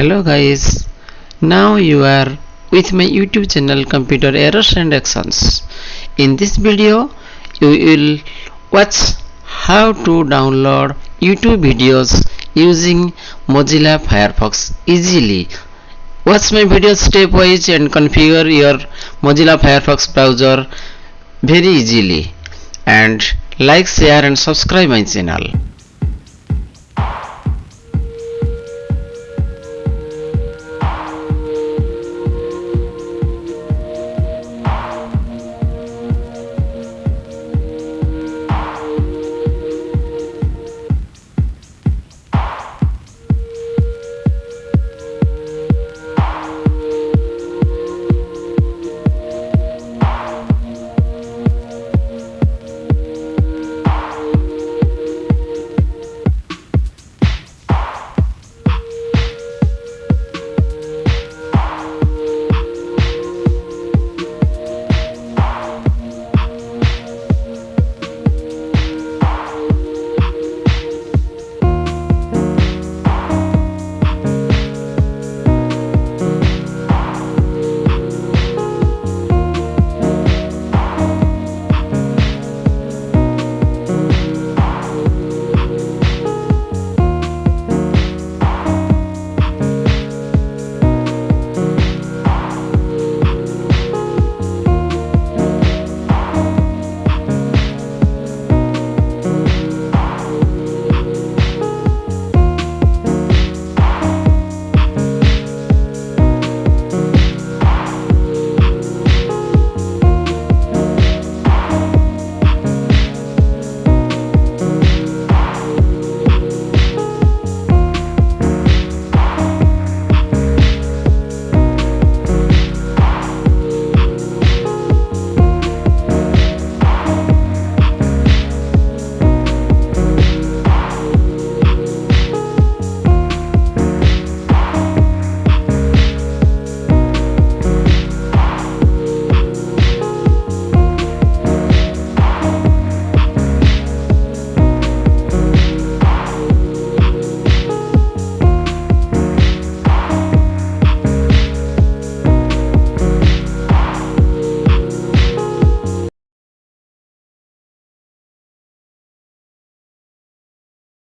hello guys. Now you are with my youtube channel computer errors and actions. In this video you will watch how to download youtube videos using mozilla firefox easily. Watch my video stepwise and configure your mozilla firefox browser very easily. And like share and subscribe my channel.